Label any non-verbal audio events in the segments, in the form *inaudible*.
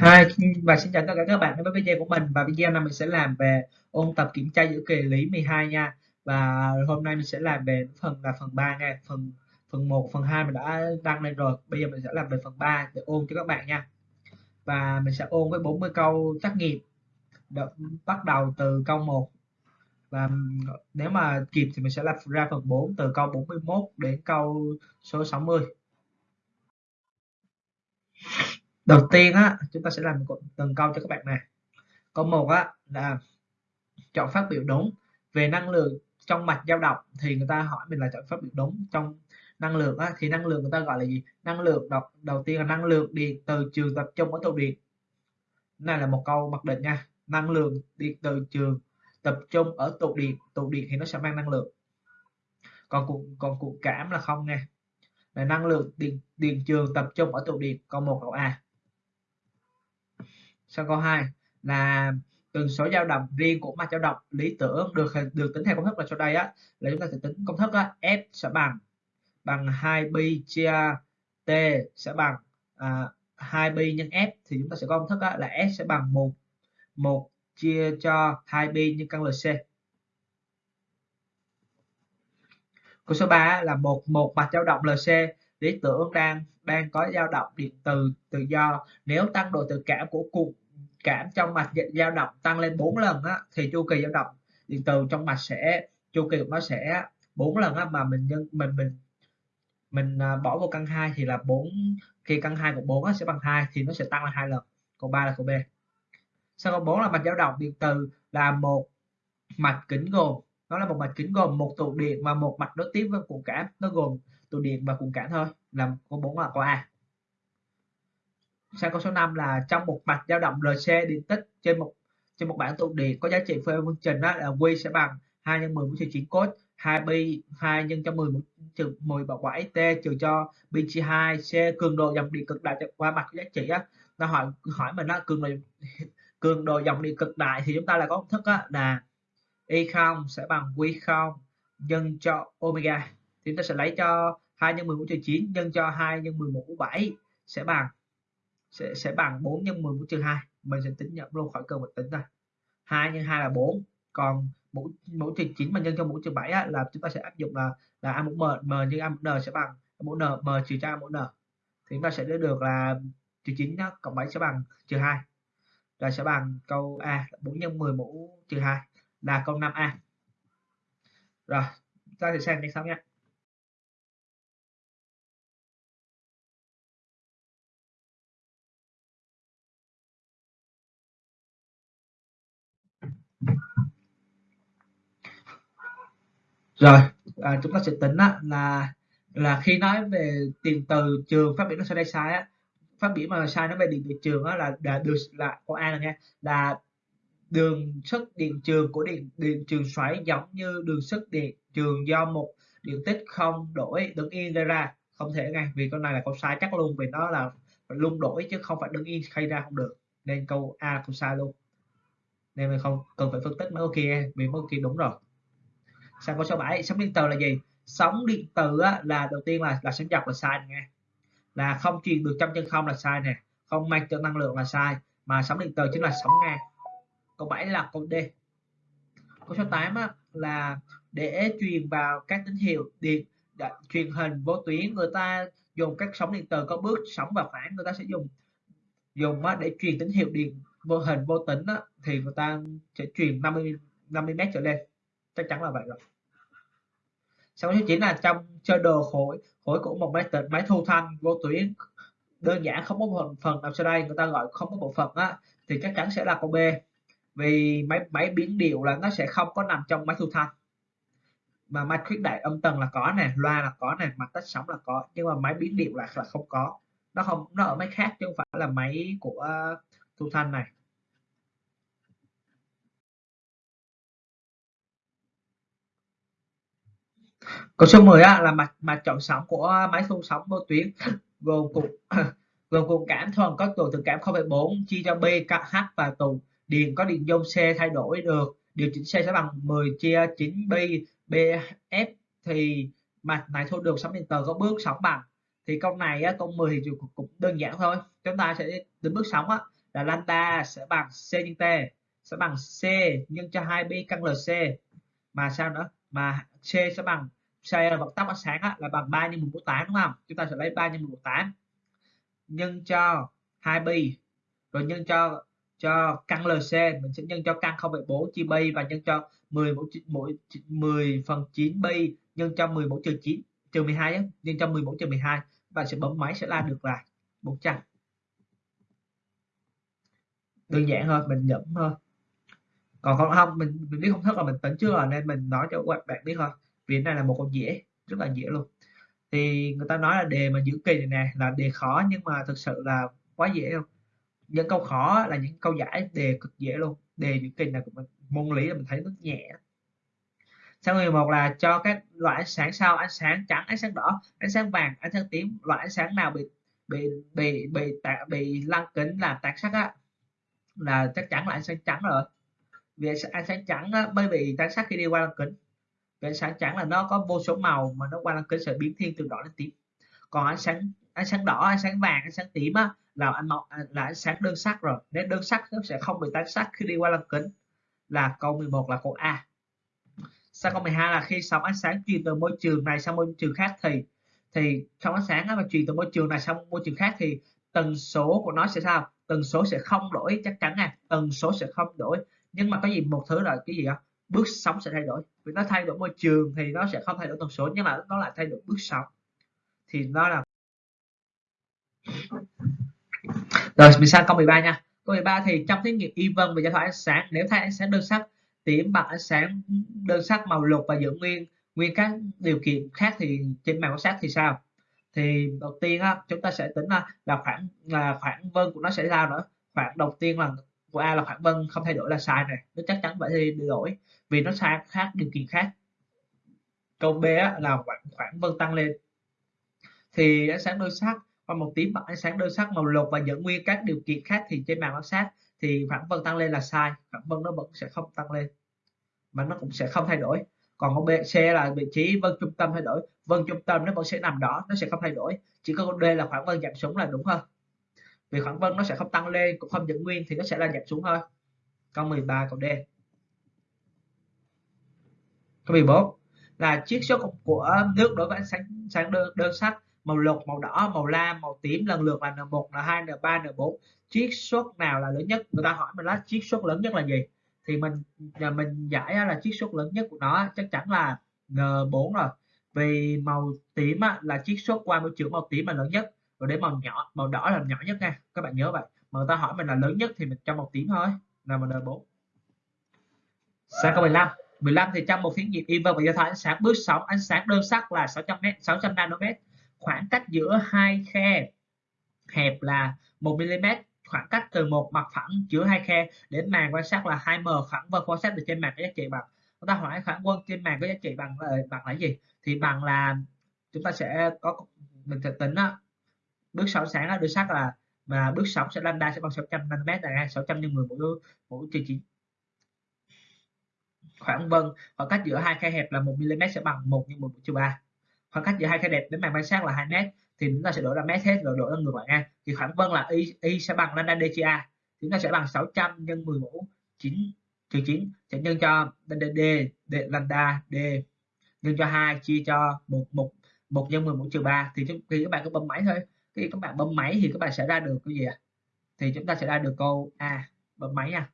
Hi và xin chào tất cả các bạn đến với video của mình. Và video này mình sẽ làm về ôn tập kiểm tra giữa kỳ lý 12 nha. Và hôm nay mình sẽ làm về phần là phần 3 nha. Phần phần 1 phần 2 mình đã đăng lên rồi. Bây giờ mình sẽ làm về phần 3 để ôn cho các bạn nha. Và mình sẽ ôn với 40 câu trắc nghiệm Được, bắt đầu từ câu 1 và nếu mà kịp thì mình sẽ làm ra phần 4 từ câu 41 đến câu số 60 đầu tiên á chúng ta sẽ làm từng câu cho các bạn này câu một á là chọn phát biểu đúng. Về năng lượng trong mạch dao động thì người ta hỏi mình là chọn phát biểu đúng. Trong năng lượng á, thì năng lượng người ta gọi là gì? Năng lượng đầu, đầu tiên là năng lượng điện từ trường tập trung ở tụ điện. Này là một câu mặc định nha. Năng lượng điện từ trường tập trung ở tụ điện. Tụ điện thì nó sẽ mang năng lượng. Còn cụ còn cụ cảm là không nha. Là năng lượng điện điện trường tập trung ở tụ điện. Câu một câu a sau câu 2 là tần số dao động riêng của mạch dao động lý tưởng được được tính theo công thức là sau đây á là chúng ta sẽ tính công thức á, F sẽ bằng bằng 2 pi chia T sẽ bằng à, 2 pi nhân F thì chúng ta sẽ có công thức á, là S sẽ bằng 1 1 chia cho 2 pi nhân căn LC câu số 3 là một một mạch dao động LC lý tưởng đang đang có dao động điện từ tự do. Nếu tăng độ tự cảm của cục cảm trong mạch dao động tăng lên 4 lần á, thì chu kỳ dao động điện từ trong mạch sẽ chu kỳ nó sẽ 4 lần á, mà mình nhân mình mình mình à, bỏ vô căn 2 thì là 4 khi căn 2 của 4 á, sẽ bằng 2 thì nó sẽ tăng là hai lần. Còn 3 là của B. Sau câu 4 là mạch dao động điện từ là một mạch kính gồm nó là một mạch kính gồm một tụ điện và một mạch nối tiếp với cụ cảm nó gồm tụ điện và cùng cản thôi. Là có 4 là có A sang câu số 5 là trong một mạch dao động RC điện tích trên một trên một bảng tụ điện có giá trị phê phương trình đó là Q sẽ bằng 2 nhân 10 mũ trừ 9 cos 2 pi 2 nhân cho 10 trừ 10 bậc 7 t trừ cho pi chia 2 c cường độ dòng điện cực đại qua mặt giá trị á. Nó hỏi hỏi mình nó cường độ cường độ dòng điện cực đại thì chúng ta là có công thức á, là y không sẽ bằng q không nhân cho omega thì chúng ta sẽ lấy cho 2 nhân 10 mũ trừ 9 nhân cho 2 nhân 11 mũ 7 sẽ bằng sẽ sẽ bằng 4 nhân 10 mũ trừ 2 mình sẽ tính nhập luôn khỏi cơ một tính ra 2 nhân 2 là 4 còn mũ mũ trừ 9 mà nhân cho mũ trừ 7 á, là chúng ta sẽ áp dụng là là a mũ m m nhân a mũ n sẽ bằng mũ n m trừ cho a mũ n. Thì chúng ta sẽ đưa được là trừ 9 đó, cộng 7 sẽ bằng trừ 2 rồi sẽ bằng câu A 4 nhân 10 mũ trừ 2 là câu 5A rồi ta sẽ xem đến sau nhé rồi à, chúng ta sẽ tính á, là là khi nói về tiền từ trường phát biểu nó sai đây sai á. Phát biểu mà sai nó về điện từ trường á là là được là câu A là nha? Là đường sức điện trường của điện điện trường xoáy giống như đường sức điện trường do một điện tích không đổi đứng yên gây ra. Không thể ngay vì con này là câu sai chắc luôn vì nó là luôn đổi chứ không phải đứng yên khai ra không được. Nên câu A cũng sai luôn. Nên mình không cần phải phân tích mấy câu kia vì mấy câu kia đúng rồi sang câu số 7 sóng điện từ là gì? Sóng điện từ á, là đầu tiên là là sóng dọc là sai nghe là không truyền được trong chân không là sai nè. Không mang cho năng lượng là sai. Mà sóng điện từ chính là sóng ngang. Câu 7 là câu D. Câu số 8 á, là để truyền vào các tín hiệu điện truyền hình vô tuyến người ta dùng các sóng điện từ có bước sóng và phản người ta sẽ dùng dùng á, để truyền tín hiệu điện vô hình vô tính á, thì người ta sẽ truyền 50 50 mét trở lên chắc chắn là vậy rồi. Sau số 9 là trong chơi đồ khối khối của một máy tính, máy thu thanh, vô tuyến, đơn giản không có một phần nào sau đây, người ta gọi không có bộ phận á, thì chắc chắn sẽ là câu B. Vì máy máy biến điệu là nó sẽ không có nằm trong máy thu thanh. Mà máy khuyết đại âm tần là có nè, loa là có nè, mặt tách sóng là có, nhưng mà máy biến điệu là là không có. Nó không, nó ở máy khác chứ không phải là máy của à, thu thanh này. Câu số 10 á, là mặt mặt chọn sóng của máy thu sóng vô tuyến gồm cục *coughs* gồm cục cảm thuần có tụ từ cảm 0,4 chia cho b h và tụ điện có điện dung c thay đổi được điều chỉnh c sẽ bằng 10 chia 9 B bf thì mặt này thu được sóng điện từ có bước sóng bằng. Thì câu này á, câu 10 thì cũng đơn giản thôi. Chúng ta sẽ đến bước sóng á là lambda sẽ bằng c nhân t sẽ bằng c nhân cho 2 B căn lc mà sao nữa? Mà c sẽ bằng c vận tốc ánh sáng á, là bằng 3 nhân 1 mũ 8 đúng không? Chúng ta sẽ lấy 3 nhân 1 mũ 8 nhân cho 2 pi rồi nhân cho cho căn LC mình sẽ nhân cho căn 0,4 chia pi và nhân cho 10 mũ 10, 10 phần 9 pi nhân cho 10 mũ trừ 9 trừ 12 nhé nhân cho 10 mũ trừ 12 và sẽ bấm máy sẽ ra được là 400 đơn giản thôi mình nhẩm thôi. Còn không không mình, mình biết không thức là mình tính trước rồi nên mình nói cho các bạn biết thôi vì này là một câu dễ rất là dễ luôn. Thì người ta nói là đề mà giữ kỳ này nè là đề khó nhưng mà thực sự là quá dễ không những câu khó là những câu giải đề cực dễ luôn. Đề giữ kỳ này môn lý là mình thấy rất nhẹ. Sang người một là cho các loại ánh sáng sau ánh sáng trắng ánh sáng đỏ ánh sáng vàng ánh sáng tím loại ánh sáng nào bị bị bị bị bị, bị lăng kính làm tạc sắc á là chắc chắn là ánh sáng trắng rồi. Vì ánh sáng trắng á, mới bị tán sắc khi đi qua lăng kính cái ánh sáng trắng là nó có vô số màu mà nó qua lăng kính sẽ biến thiên từ đỏ đến tím. Còn ánh sáng ánh sáng đỏ ánh sáng vàng ánh sáng tím á, là ánh màu à, là ánh sáng đơn sắc rồi. Nên đơn sắc nó sẽ không bị tán sắc khi đi qua lăng kính. Là câu 11 là câu A. Sang câu 12 là khi sóng ánh sáng truyền từ môi trường này sang môi trường khác thì thì sóng ánh sáng mà truyền từ môi trường này sang môi trường khác thì tần số của nó sẽ sao? Tần số sẽ không đổi chắc chắn à tần số sẽ không đổi. Nhưng mà có gì một thứ là cái gì đó bước sóng sẽ thay đổi. Vì nó thay đổi môi trường thì nó sẽ không thay đổi tần số nhưng mà nó lại thay đổi bước sóng. Thì nó là rồi mình sang câu 13 nha. Câu 13 thì trong thí nghiệm y vân về giao thoại ánh sáng nếu thay ánh sáng đơn sắc tím bằng ánh sáng đơn sắc màu lục và giữ nguyên nguyên các điều kiện khác thì trên màn quan sát thì sao? Thì đầu tiên á, chúng ta sẽ tính là khoảng là khoảng vân của nó sẽ ra nữa. Khoảng đầu tiên là của A là khoảng vân không thay đổi là sai này nó chắc chắn phải thay đổi, vì nó sai khác điều kiện khác. Câu B là khoảng khoảng vân tăng lên. Thì ánh sáng đơn sắc và một tím bằng ánh sáng đơn sắc màu lục và giữ nguyên các điều kiện khác thì trên màn quan sát, thì khoảng vân tăng lên là sai khoảng vân nó vẫn sẽ không tăng lên. Mà nó cũng sẽ không thay đổi. Còn câu B, C là vị trí vân trung tâm thay đổi. Vân trung tâm nó vẫn sẽ nằm đó, nó sẽ không thay đổi. Chỉ có câu D là khoảng vân giảm xuống là đúng hơn vì khoảng vân nó sẽ không tăng lên cũng không giữ nguyên thì nó sẽ là giảm xuống thôi. Câu 13 câu D. Câu 14 là chiết xuất của nước đối với ánh sáng sáng đơn, đơn sắc màu lục màu đỏ màu lam màu tím lần lượt là N1 N2 N3 N4 chiết xuất nào là lớn nhất? Người ta hỏi mình là chiết xuất lớn nhất là gì? Thì mình à, mình giải là chiết xuất lớn nhất của nó chắc chắn là N4 rồi. Vì màu tím là chiết xuất qua môi trường màu tím là lớn nhất rồi đến màu nhỏ màu đỏ là nhỏ nhất nha. Các bạn nhớ vậy. Mà người ta hỏi mình là lớn nhất thì mình cho màu tím thôi. Là mình N4 sang câu 15 15 thì trong một thí nghiệm y và do thái ánh sáng. Bước sóng ánh sáng đơn sắc là 600 m 600 nanomet. Khoảng cách giữa hai khe hẹp là 1 mm khoảng cách từ một mặt phẳng giữa hai khe đến màn quan sát là 2m khoảng vân quan sát được trên màn có giá trị bằng. Chúng ta hỏi khoảng quân trên màn có giá trị bằng ờ, bằng là gì? Thì bằng là chúng ta sẽ có mình sẽ tính đó, bước 6 sáng là được xác là và bước 6 sẽ lambda sẽ bằng 600 nanomet là 600 nhân 10 mỗi mỗi trừ 9 khoảng vân. Khoảng cách giữa hai khe hẹp là 1 mm sẽ bằng 1 nhân 10 trừ 3 khoảng cách giữa hai khe đẹp đến màn quan sát là 2 m thì chúng ta sẽ đổi ra mét hết rồi đổi ra ngược lại nha. Thì khoảng vân là y y sẽ bằng lambda d chúng ta sẽ bằng 600 nhân 10 mũ 9 trừ 9 sẽ nhân cho d, d, d lambda d. Nhân cho 2 chia cho một một một nhân 10 mũ trừ 3 thì khi các bạn cứ bấm máy thôi khi các bạn bấm máy thì các bạn sẽ ra được cái gì ạ? À? thì chúng ta sẽ ra được câu A. Bấm máy nha.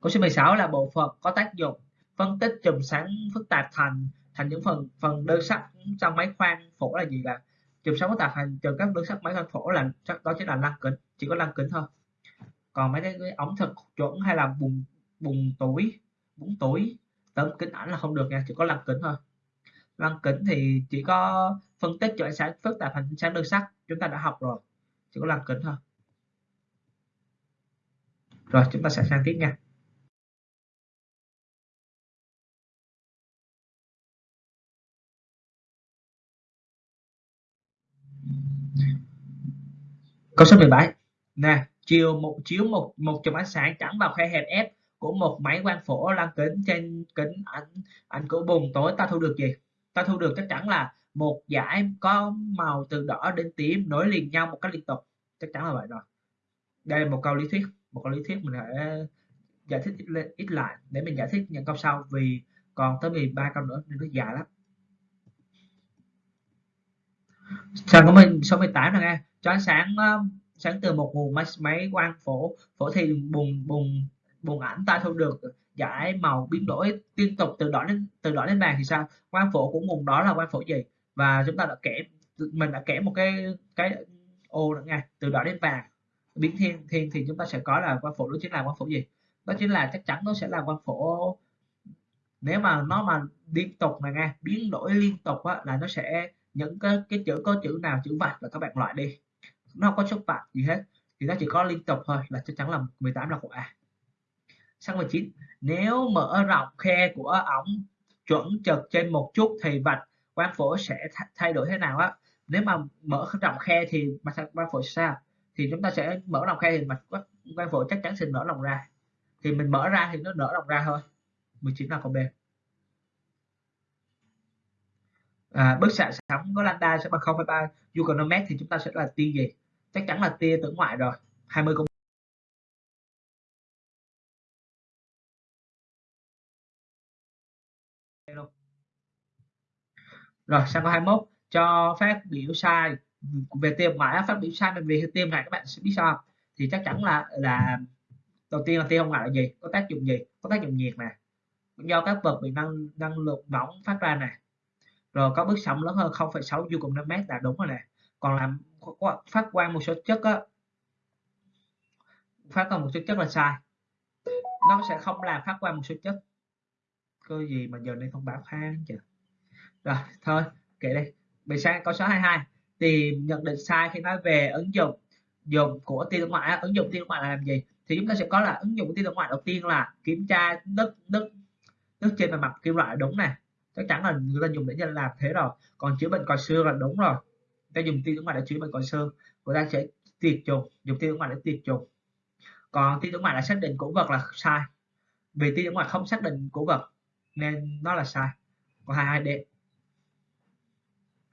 Câu số 16 là bộ phận có tác dụng phân tích chùm sáng phức tạp thành thành những phần phần đơn sắc trong máy khoan phổ là gì là chùm sáng phức tạp thành từ các đơn sắc máy khoan phổ là đó chính là lăng kính chỉ có lăng kính thôi. Còn mấy cái, cái ống thực chuẩn hay là bùng bùng túi bùng túi tấm kính ảnh là không được nha chỉ có lăng kính thôi lăng kính thì chỉ có phân tích cho ánh sáng phức tạp thành ánh sáng đơn sắc. Chúng ta đã học rồi, chỉ có lăng kính thôi. Rồi, chúng ta sẽ sang tiếp nha. Câu số 17 nè, chiều một, chiếu một một chùm ánh sáng trắng vào khe hẹp f của một máy quang phổ lăng kính trên kính ảnh ảnh của bùng tối ta thu được gì? Ta thu được chắc chắn là một dải có màu từ đỏ đến tím nối liền nhau một cách liên tục. Chắc chắn là vậy rồi. Đây là một câu lý thuyết một câu lý thuyết mình sẽ giải thích ít, lên, ít lại để mình giải thích những câu sau vì còn tới 13 câu nữa nên nó dài lắm. Sang của mình số 18 nè nghe. Cho ánh sáng sáng từ một nguồn máy, máy quang phổ phổ thì bùng bùng bùng ảnh ta thu được giải màu biến đổi liên tục từ đỏ đến từ đỏ đến vàng thì sao? Quang phổ của nguồn đó là quang phổ gì? Và chúng ta đã kể mình đã kể một cái cái ô nữa nha từ đỏ đến vàng. Biến thiên thiên thì chúng ta sẽ có là quang phổ đó chính là quang phổ gì? Đó chính là chắc chắn nó sẽ là quang phổ. Nếu mà nó mà liên tục này nghe biến đổi liên tục á, là nó sẽ những cái cái chữ có chữ nào chữ vạch là các bạn loại đi. Nó không có số vạch gì hết thì nó chỉ có liên tục thôi là chắc chắn là 18 là của A sang 19 nếu mở rộng khe của ống chuẩn chật trên một chút thì vạch quang phổ sẽ thay đổi thế nào á? Nếu mà mở rộng khe thì mặt quang phổ sao? Thì chúng ta sẽ mở rộng khe thì mặt quang phổ chắc chắn sẽ nở rộng ra. Thì mình mở ra thì nó nở rộng ra thôi. 19 là câu B. À, bức xạ sóng có lambda sẽ bằng 0,3 Euclides thì chúng ta sẽ là tia gì? Chắc chắn là tia tử ngoại rồi. 20 công rồi sang câu 21 cho phát biểu sai về tia ngoại phát biểu sai về tia này các bạn sẽ biết sao thì chắc chắn là là đầu tiên là tia không ngoại là gì? Có tác dụng gì? Có tác dụng nhiệt nè. Do các vật bị năng năng lượng nóng phát ra nè. Rồi có bước sóng lớn hơn 0,6 du cùng 5 mét là đúng rồi nè. Còn làm phát quang một số chất á phát quang một số chất là sai. Nó sẽ không làm phát quang một số chất. Cơ gì mà giờ này thông báo khang chưa rồi, thôi, kệ đi. Mình sang câu số 22 tìm nhận định sai khi nói về ứng dụng, dùng của tia thương mại ứng dụng tia thương mại là làm gì? Thì chúng ta sẽ có là ứng dụng của thương mại đầu tiên là kiểm tra nước nước nước trên bề mặt kim loại đúng nè. Chắc chắn là người ta dùng để nhân làm thế rồi. Còn chữa bệnh còi xương là đúng rồi. Ta dùng tia tử mại để chữa bệnh còi xương. Người ta sẽ tiệt trùng dùng tia tử mại để tiệt trùng còn tia tử mại là xác định cổ vật là sai. Vì tia tử mại không xác định cổ vật, nên nó là sai. Còn 22D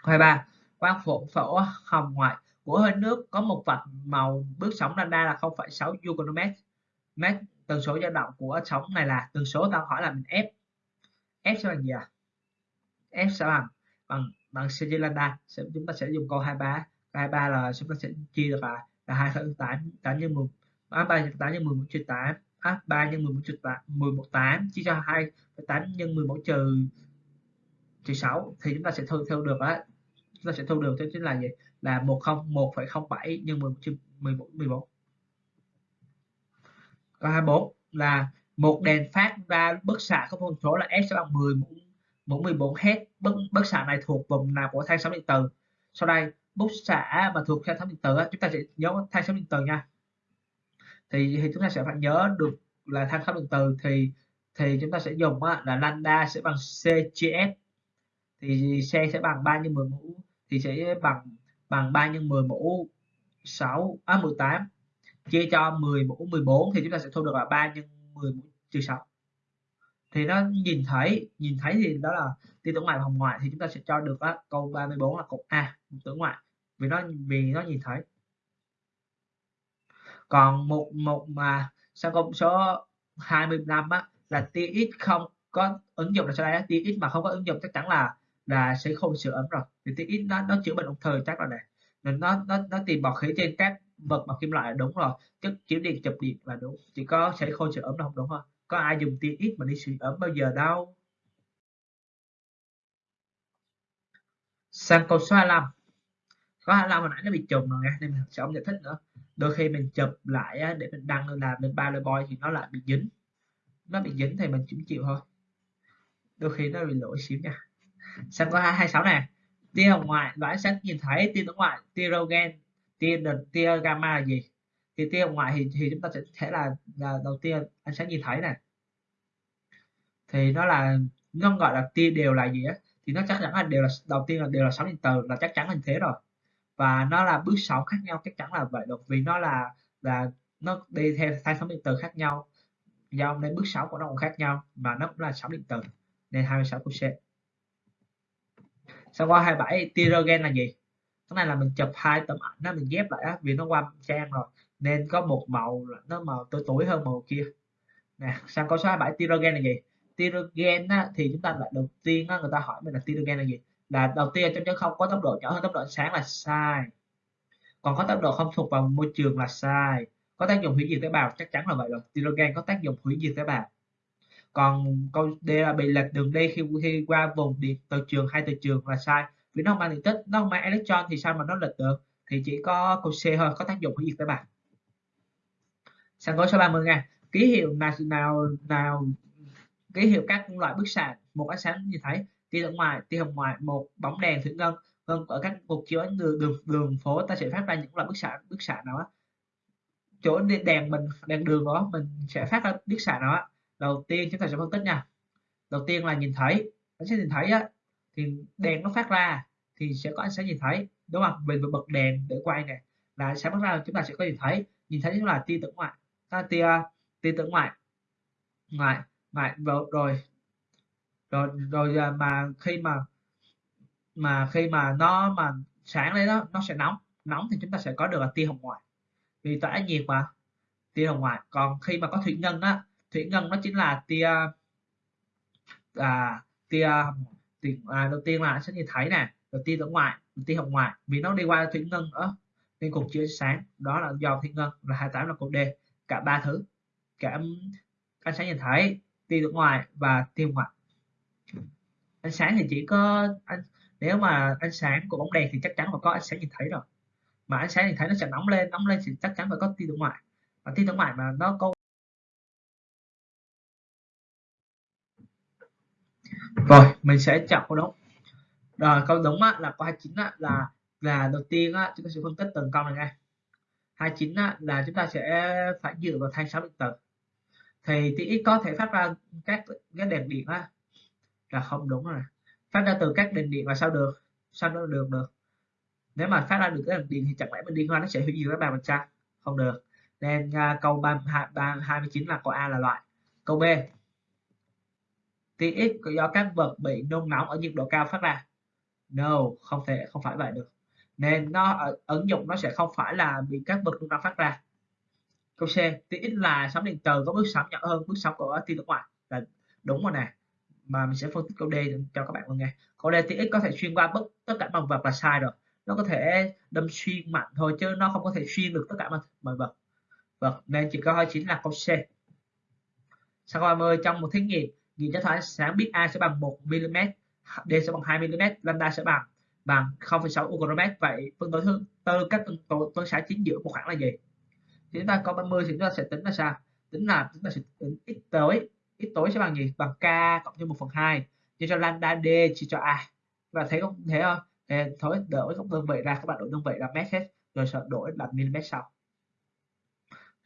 23 quang phổ phổ hồng ngoại của hơi nước có một vạch màu bước sóng lambda là 0,6 Euclides mét tần số dao động của sóng này là tần số tao hỏi là mình f f sẽ bằng gì à f sẽ bằng bằng bằng cg lambda chúng ta sẽ dùng câu 23 23 là chúng ta sẽ chia được là là 2 8 8 nhân 10 à, 3 8 nhân 11 trừ 8 à, 3 nhân 11 trừ 8 11 8 chia cho 2 8 nhân 11 trừ trừ 6 thì chúng ta sẽ thu theo được á chúng ta sẽ thu được thế chính là gì? Là 10 1,07 nhân 11 11 14 câu 24 là một đèn phát ra bức xạ có phân số là S sẽ bằng 10 mũ 14 Hz bức, bức xạ này thuộc vùng nào của thang sóng điện từ sau đây bức xạ mà thuộc thang sóng điện từ chúng ta sẽ nhớ thang sóng điện từ nha. Thì, thì chúng ta sẽ phải nhớ được là thang sóng điện từ thì thì chúng ta sẽ dùng là lambda sẽ bằng c chia CGS thì C sẽ bằng 3 nhân 10 mũ thì sẽ bằng bằng 3 nhân 10 mũ 6 à 18 chia cho 10 mũ 14 thì chúng ta sẽ thu được là 3 nhân 10 mũ trừ 6 thì nó nhìn thấy nhìn thấy thì đó là tia tử ngoại và hồng ngoại thì chúng ta sẽ cho được á, câu 34 là cột A tử ngoại. Vì nó vì nó nhìn thấy. Còn một một mà sang công số 25 á là tia x không có ứng dụng là sau đây á, tia x mà không có ứng dụng chắc chắn là là sẽ không sửa ấm rồi. Thì tia ít nó nó chữa bệnh ung thư chắc là này. Nên nó nó nó tìm bọt khí trên các vật bằng kim loại là đúng rồi. Chất chiếu điện chụp điện là đúng. Chỉ có sẽ khô sửa ấm là không đúng không? có ai dùng tia ít mà đi sửa ấm bao giờ đâu. Sang câu số 25 có 25 hồi nãy nó bị trùng rồi nha nên mình sẽ không giải thích nữa. Đôi khi mình chụp lại để mình đăng lên làm lên ba boy thì nó lại bị dính. Nó bị dính thì mình cũng chịu thôi. Đôi khi nó bị lỗi xíu nha sang câu 26 này. Tia hồng ngoại loại sáng nhìn thấy tia tử ngoại tia rogen tia đợt tia gamma là gì? Thì tia hồng ngoại thì, thì chúng ta sẽ thể là, là đầu tiên anh sẽ nhìn thấy này. Thì nó là nó gọi là tia đều là gì á? Thì nó chắc chắn là đều là đầu tiên là đều là sóng điện từ là chắc chắn là như thế rồi. Và nó là bước sóng khác nhau chắc chắn là vậy được vì nó là là nó đi theo hai sóng điện từ khác nhau. Do nên bước sóng của nó cũng khác nhau và nó cũng là sóng điện từ. Nên 26 của C sau qua 27 tia là gì? Cái này là mình chụp hai tấm ảnh đó mình ghép lại á vì nó qua trang rồi. Nên có một màu nó màu tối tối hơn màu kia. Nè sang câu số 27 tirogen là gì? Tirogen á, thì chúng ta lại đầu tiên á, người ta hỏi mình là tirogen là gì? Là đầu tiên trong chân không có tốc độ nhỏ hơn tốc độ ánh sáng là sai. Còn có tốc độ không thuộc vào môi trường là sai. Có tác dụng hủy diệt tế bào chắc chắn là vậy rồi. Tirogen có tác dụng hủy diệt tế bào còn câu D là bị lệch đường đi khi khi qua vùng điện từ trường hai từ trường là sai. Vì nó không mang điện tích nó không mang electron thì sao mà nó lệch được? Thì chỉ có câu C thôi có tác dụng hủy diệt các bạn. Sang câu số 30 nha. Ký hiệu nào nào nào ký hiệu các loại bức xạ một ánh sáng như thấy tia ở ngoài tia hồng ngoại một bóng đèn thủy ngân. Vân ở các cuộc chiếu ánh đường, đường đường phố ta sẽ phát ra những loại bức xạ bức xạ nào á? Chỗ đèn mình đèn đường đó mình sẽ phát ra bức xạ nào á? Đầu tiên chúng ta sẽ phân tích nha. Đầu tiên là nhìn thấy. Ánh sáng nhìn thấy á, thì đèn nó phát ra thì sẽ có ánh sáng nhìn thấy, đúng không? Mình bật đèn để quay này là ánh sáng phát ra chúng ta sẽ có nhìn thấy. Nhìn thấy là tia tử ngoại. Ta tia tia tử ngoại. Ngoại ngoại, rồi rồi rồi rồi à, mà khi mà mà khi mà nó, mà sáng lên đó nó sẽ nóng. Nóng thì chúng ta sẽ có được là tia hồng ngoại. Vì tỏa nhiệt mà, tia hồng ngoại. Còn khi mà có thủy ngân á thủy ngân nó chính là tia à tia à, đầu tiên là sẽ nhìn thấy nè đầu tiên ở ngoài đầu tiên hồng ngoại vì nó đi qua thủy ngân ở nên cục chiếu sáng đó là do thủy ngân là 28 là cục D cả ba thứ cả ánh sáng nhìn thấy tia ở ngoài và tia ngoại ánh sáng thì chỉ có anh nếu mà ánh sáng của bóng đèn thì chắc chắn là có ánh sáng nhìn thấy rồi. Mà ánh sáng nhìn thấy nó sẽ nóng lên nóng lên thì chắc chắn phải có tia ở ngoài. Và tia ở ngoài mà nó có rồi mình sẽ chọn câu đúng rồi câu đúng á, là câu 29 á, là là đầu tiên á, chúng ta sẽ phân tích từng câu này ngay 29 á, là chúng ta sẽ phải dựa vào thanh sóng điện tử. Thì thì có thể phát ra các cái đèn điện á, là không đúng rồi. Phát ra từ các đèn điện là sao được? Sao nó được được? Nếu mà phát ra được cái đèn điện thì chẳng lẽ mình đi qua nó sẽ hủy diệt các bạn sao không được. Nên uh, câu 32, 29 là câu A là loại. Câu B tia X do các vật bị nung nóng ở nhiệt độ cao phát ra? No không thể không phải vậy được. Nên nó ở, ứng dụng nó sẽ không phải là bị các vật nung nóng phát ra. Câu C tia X là sóng điện từ có bước sóng nhỏ hơn bước sóng của tia nước ngoài. Là đúng rồi nè. Mà mình sẽ phân tích câu D cho các bạn luôn nghe câu D tia X có thể xuyên qua bất tất cả mọi vật là sai rồi. Nó có thể đâm xuyên mạnh thôi chứ nó không có thể xuyên được tất cả mọi vật. Vật nên chỉ có 29 là câu C. Sau 30 trong một thí nghiệm nhìn cho thấy ánh sáng biết A sẽ bằng 1 mm, D sẽ bằng 2 mm, lambda sẽ bằng bằng 0,6 micromet. Vậy phân tử thứ tư các phân tử phân xạ chính giữa một khoảng là gì? Thì chúng ta có 30 thì chúng ta sẽ tính là sao? Tính là chúng ta sẽ tính x tối, x tối sẽ bằng gì? Bằng k cộng thêm 1 phần 2 chia cho lambda D chia cho A. Và thấy không? Thế không? Thì thôi đổi các đơn vị ra các bạn đổi đơn vị là mét hết rồi sẽ đổi là mm sau.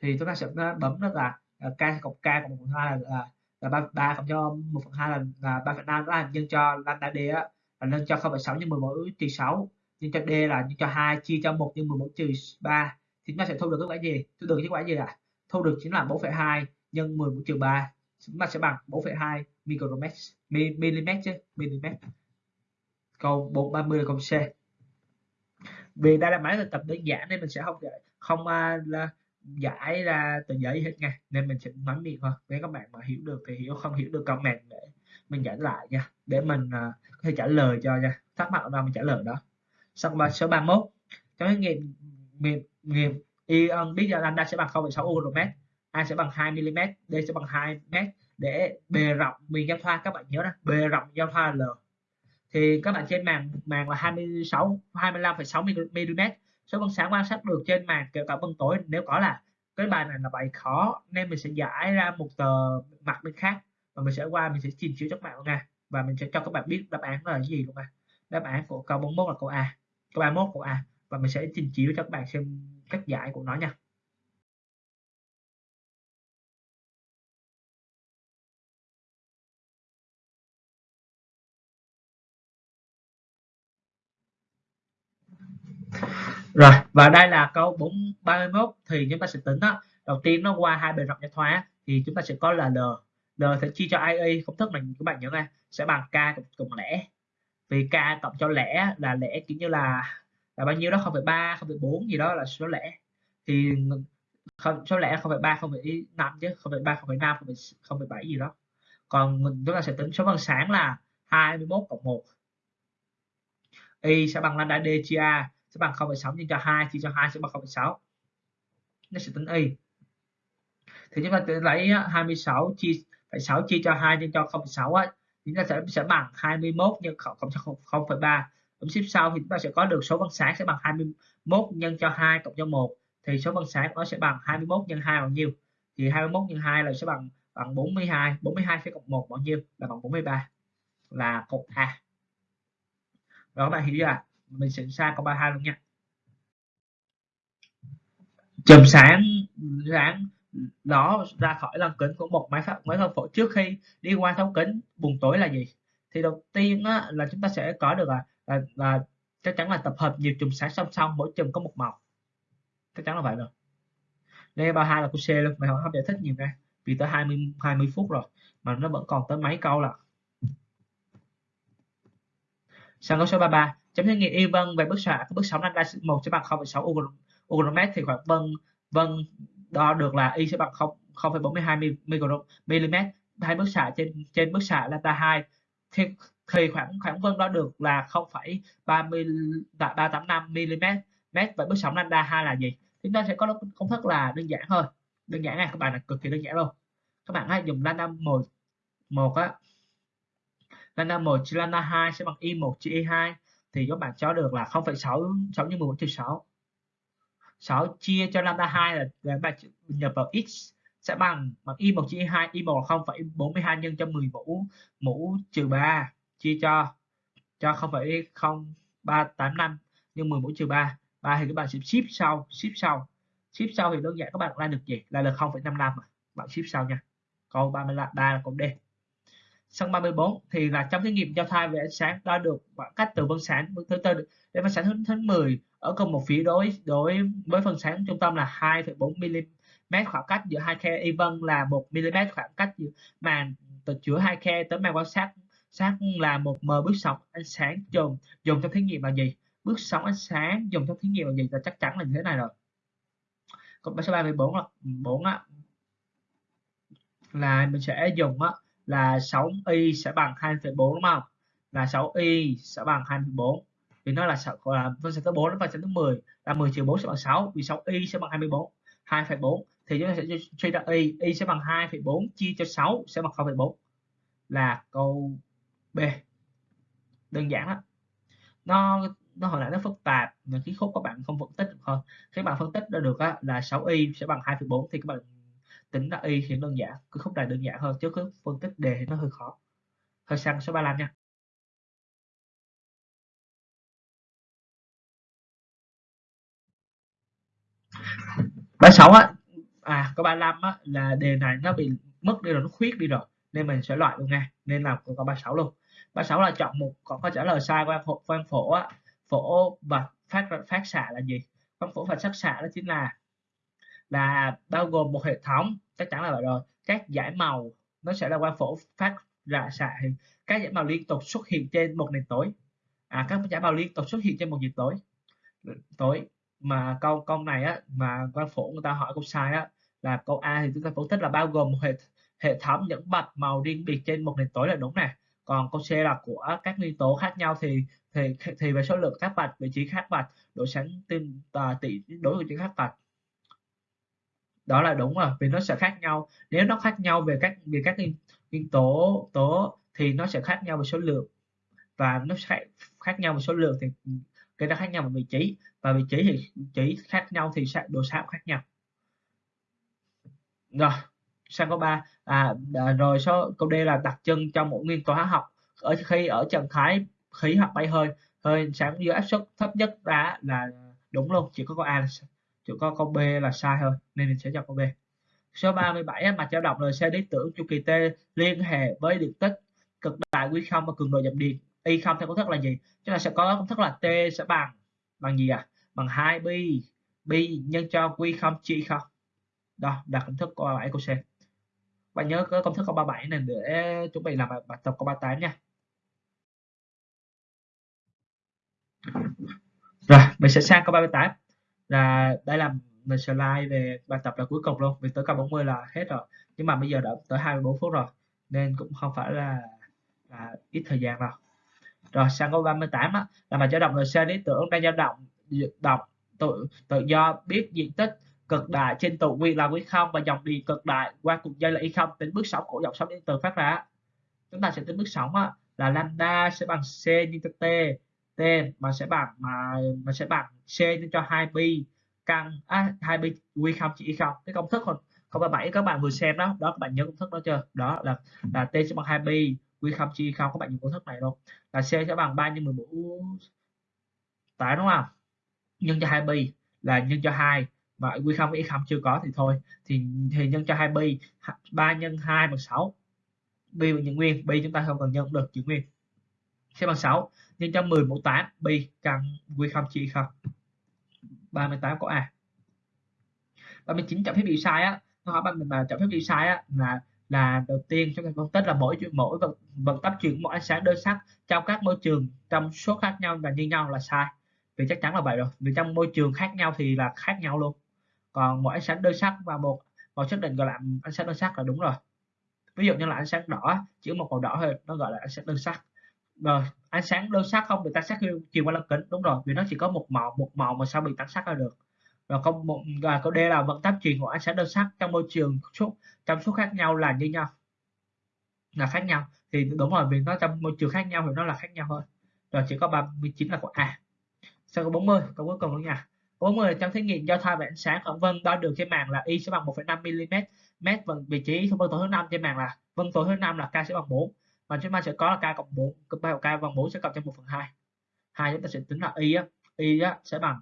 Thì chúng ta sẽ bấm đó là k cộng k cộng 1 phần 2 là, là là ba ba cộng cho một phần hai là là ba phần năm đó là nhân cho lambda d á. Là nhân cho 0,6 nhân 11 trừ 6 nhân cho d là nhân cho 2 chia cho 1 nhân 11 trừ 3 thì chúng ta sẽ thu được kết quả gì? Thu được kết quả gì ạ? À? thu được chính là 4,2 nhân 11 trừ 3 chúng ta sẽ bằng 4,2 micromet mm chứ mm câu 430 là câu C. Vì đây là máy thực tập đơn giản nên mình sẽ không không uh, là giải ra từ giấy hết nha. Nên mình sẽ nói miệng thôi. Nếu các bạn mà hiểu được thì hiểu không hiểu được comment để mình giải lại nha. Để mình uh, có thể trả lời cho nha. Thắc mắc ở đâu mình trả lời đó. Xong ba số 31 trong cái nghiệm nghiệm nghiệm ion biết giờ lambda sẽ bằng 0,6 micromet a sẽ bằng 2 mm d sẽ bằng 2 m để bề rộng miền giao thoa các bạn nhớ đó bề rộng giao thoa l. Thì các bạn trên màn màn là 26 25,6 mm số phân sáng quan sát được trên màn kể cả vân tối. Nếu có là cái bài này là bài khó, nên mình sẽ giải ra một tờ mặt bên khác và mình sẽ qua mình sẽ trình chiếu cho các bạn nha. Và mình sẽ cho các bạn biết đáp án là gì luôn nha. Đáp án của câu 41 là câu A, câu 31 câu A. Và mình sẽ trình chiếu cho các bạn xem cách giải của nó nha. Rồi và đây là câu 4 31 thì chúng ta sẽ tính đó đầu tiên nó qua hai bề rộng giao thoa thì chúng ta sẽ có là l. L sẽ chia cho ie công thức mình các bạn nhớ này sẽ bằng k cộng, cộng lẻ. Vì k cộng cho lẻ là lẻ kiểu như là là bao nhiêu đó? 0,3 0,4 gì đó là số lẻ. Thì không số lẻ 0,3 0,5 chứ 0,3 0,5 0,7 gì đó. Còn mình chúng ta sẽ tính số bằng sáng là 21 cộng 1 y sẽ bằng lambda d chia a sẽ bằng 0,6 nhân cho 2 chia cho 2 sẽ bằng 0,6 nó sẽ tính y. Thì chúng ta lấy 26 chia phải 6 chia cho 2 nhân cho 0,6 á chúng ta sẽ sẽ bằng 21 nhân cộng cho 0,3 ứng xếp sau thì chúng ta sẽ có được số bằng sáng sẽ bằng 21 nhân cho 2 cộng cho 1 thì số bằng sáng nó sẽ bằng 21 nhân 2 bao nhiêu? Thì 21 nhân 2 là sẽ bằng bằng 42 42 sẽ cộng 1 bao nhiêu? Là bằng 43 là cột A. Rồi các bạn hiểu chưa mình sẽ xa câu 32 luôn nha. Chùm sáng sáng đó ra khỏi lăng kính của một máy phát máy phân phối trước khi đi qua thấu kính buồn tối là gì? Thì đầu tiên á, là chúng ta sẽ có được là, là, là chắc chắn là tập hợp nhiều chùm sáng song song mỗi chùm có một màu. Chắc chắn là vậy rồi. Đây ba hai là câu C luôn. Mày không giải thích nhiều ra. Vì tới 20 20 phút rồi mà nó vẫn còn tới mấy câu là sang câu số 33 chấm thử nghiệm y vân về bức xạ bước sóng lambda một sẽ bằng 0,6 ugromet thì khoảng vân vân đo được là y sẽ bằng 0 0,42 mm hai bức xạ trên trên bức xạ lambda 2 thì, thì khoảng khoảng vân đo được là 0,385 mm và bức sóng lambda 2 là gì? Chúng ta sẽ có công thức là đơn giản thôi. Đơn giản này các bạn là cực kỳ đơn giản luôn. Các bạn hãy dùng lambda 1 1 á. Lambda 1 chia lambda 2 sẽ bằng y 1 chia y 2 thì các bạn cho được là 0,6 6 nhân 14 trừ 6 6 chia cho lambda 2 là, là bạn nhập vào x sẽ bằng bằng y 1 chia y 2 y 1 là 0,42 nhân cho 10 mũ mũ trừ 3 chia cho cho 0,0385 nhân 10 mũ trừ 3 3 thì các bạn sẽ ship sau ship sau. Ship sau thì đơn giản các bạn ra được gì là được 0,55 bạn ship sau nha. Câu 33 là câu D. Sân 34 thì là trong thí nghiệm giao thai về ánh sáng đo được khoảng cách từ vân sáng thứ tư đến vân sáng thứ, thứ 10 ở cùng một phía đối đối với phần sáng trung tâm là 2,4 mm khoảng cách giữa hai khe. Y vân là 1 mm khoảng cách giữa màn từ giữa hai khe tới màn quan sát sát là một m. Bước sóng ánh sáng dùng dùng trong thí nghiệm là gì? Bước sóng ánh sáng dùng trong thí nghiệm là gì? Là chắc chắn là như thế này rồi. Còn số 34 là 4 á là mình sẽ dùng á là 6y sẽ bằng 2,4 đúng không? Là 6y sẽ bằng 2,4 vì nó là là phân số thứ 4 và phân số thứ 10 là 10 trừ 4 sẽ bằng 6 vì 6y sẽ bằng 24 2,4 thì chúng ta sẽ suy ra y y sẽ bằng 2,4 chia cho 6 sẽ bằng 0,4 là câu B. Đơn giản đó nó nó hồi nãy nó phức tạp mà cái khúc các bạn không phân tích được thôi. khi bạn phân tích ra được á, là 6y sẽ bằng 2,4 thì các bạn tính ra y thì đơn giản, cứ khúc này đơn giản hơn chứ cứ phân tích đề thì nó hơi khó. Hơi sang số 35 nha. Ba sáu á à có 35 á, là đề này nó bị mất đi rồi, nó khuyết đi rồi, nên mình sẽ loại luôn nha, nên là có 36 luôn. 36 là chọn một có câu trả lời sai quan phổ quan phổ á, phổ và phát phát xạ là gì? Quan phổ và phát xạ đó chính là là bao gồm một hệ thống, chắc chắn là vậy rồi, các giải màu nó sẽ là quang phổ phát ra xạ các giải màu liên tục xuất hiện trên một nền tối à các giải màu liên tục xuất hiện trên một nền tối tối mà câu câu này á, mà quang phổ người ta hỏi câu sai á, là câu A thì chúng ta phân tích là bao gồm một hệ hệ thống những bạch màu riêng biệt trên một nền tối là đúng nè. Còn câu C là của các nguyên tố khác nhau thì thì thì về số lượng các bạch, vị trí khác bạch, độ sáng tinh à, tỷ, đối với những khác bạch đó là đúng rồi vì nó sẽ khác nhau. Nếu nó khác nhau về các về các nguyên tố tố thì nó sẽ khác nhau về số lượng. Và nó sẽ khác nhau về số lượng thì cái đó khác nhau về vị trí. Và vị trí thì chỉ khác nhau thì sẽ độ sáng khác nhau. Rồi sang câu 3 à, à, rồi số câu D là đặc trưng cho mỗi nguyên tố hóa học. Ở khi ở trạng thái khí hoặc bay hơi hơi sáng dưới áp suất thấp nhất ra là đúng luôn chỉ có câu A là chỉ có câu B là sai thôi nên mình sẽ chọn câu B. Số 37 mặt dao động LC lý tưởng chu kỳ T liên hệ với điện tích cực đại quý không và cường độ giảm điện. Y không theo công thức là gì? Chúng ta sẽ có công thức là T sẽ bằng bằng gì à? Bằng 2 pi pi nhân cho quy không chia không. Đó đặt công thức câu 37 câu C. Bạn nhớ có công thức câu 37 này để chuẩn bị làm bài tập câu 38 nha. Rồi mình sẽ sang câu 38 là đây là mình slide về bài tập là cuối cùng luôn vì tới câu 40 là hết rồi. Nhưng mà bây giờ đã tới 24 phút rồi nên cũng không phải là là ít thời gian đâu. Rồi sang câu 38 á, là bài cho động LC lý tưởng đang dao động động tự tự do biết diện tích cực đại trên tụ nguyên là nguyên không và dòng điện cực đại qua cục dây là y không tính bước sóng của dòng sóng điện từ phát ra. Chúng ta sẽ tính bước sóng á, là lambda sẽ bằng c nhân t t mà sẽ bằng mà mà sẽ bằng c nhân cho 2 pi căn à, 2 pi quy không chỉ y không. Cái công thức không không ba bảy các bạn vừa xem đó đó các bạn nhớ công thức đó chưa? Đó là là t sẽ bằng 2 pi quy không chia không các bạn dùng công thức này luôn. Là c sẽ bằng 3 nhân 14 tại đúng không? Nhân cho 2 pi là nhân cho 2 và quy không y không chưa có thì thôi. Thì thì nhân cho 2 pi 3 nhân 2 bằng 6 pi bằng nhân nguyên pi chúng ta không cần nhân được chữ nguyên sẽ bằng 6 nhân cho 10 mũ 8 pi căn quy không chia không. 38 có a. 39 chậm phép bị sai á nó hỏi bạn mình mà chậm phép bị sai á là là đầu tiên chúng ta phân tích là mỗi mỗi vận, vận tốc chuyển mỗi ánh sáng đơn sắc trong các môi trường trong số khác nhau và như nhau là sai. Vì chắc chắn là vậy rồi vì trong môi trường khác nhau thì là khác nhau luôn. Còn mỗi ánh sáng đơn sắc và một màu xác định gọi là ánh sáng đơn sắc là đúng rồi. Ví dụ như là ánh sáng đỏ chỉ một màu đỏ thôi nó gọi là ánh sáng đơn sắc rồi ánh sáng đơn sắc không? Bị tán sắc chiều qua lăng kính đúng rồi vì nó chỉ có một màu một màu mà sao bị tán sắc ra được. Rồi không một và câu D là vận tốc truyền của ánh sáng đơn sắc trong môi trường số trong số khác nhau là như nhau. Là khác nhau. Thì đúng rồi vì nó trong môi trường khác nhau thì nó là khác nhau thôi rồi chỉ có 39 là của A. Sau câu 40 câu cuối cùng luôn nha. 40 trong thí nghiệm giao thoa về ánh sáng khoảng vân đo được trên màn là y sẽ bằng 1,5 mm mét vị trí vân tố thứ năm trên màn là vân tố thứ năm là k sẽ bằng 4 và chúng ta sẽ có là k cộng 4 cộng ba k bằng 4 sẽ cộng cho 1 phần 2 hai chúng ta sẽ tính là y á y á sẽ bằng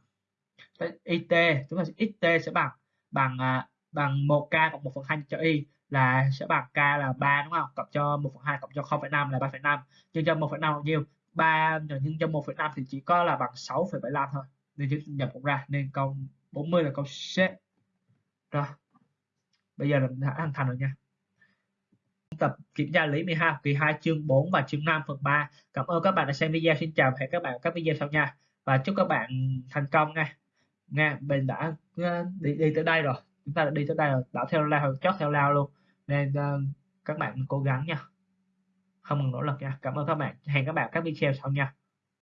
it chúng ta sẽ xt sẽ bằng bằng à, bằng 1k cộng 1 phần 2 cho y là sẽ bằng k là 3 đúng không? Cộng cho 1 phần 2 cộng cho 0,5 là 3,5 nhân cho 1,5 bao nhiêu? 3 nhân cho 1,5 thì chỉ có là bằng 6,75 thôi. Nên chúng nhập cũng ra nên câu 40 là câu C. Rồi bây giờ là đã hoàn thành rồi nha tập kiểm tra lý 12 kỳ 2 chương 4 và chương 5 phần 3 cảm ơn các bạn đã xem video. Xin chào và hẹn các bạn ở các video sau nha. Và chúc các bạn thành công nha. Nha mình đã ờ, đi, đi tới đây rồi. Chúng ta đã đi tới đây rồi. Đã theo lao chót theo lao luôn. Nên uh, các bạn cố gắng nha. Không ngừng nỗ lực nha. Cảm ơn các bạn. Hẹn các bạn các video sau nha.